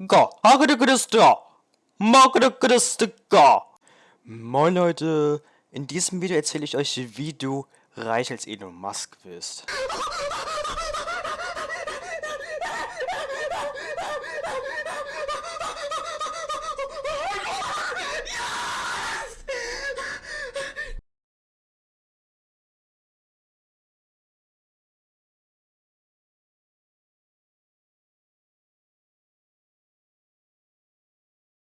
Ga, hagere Christa. Moin Leute, in diesem Video erzähle ich euch, wie du reich als Elon Musk wirst.。「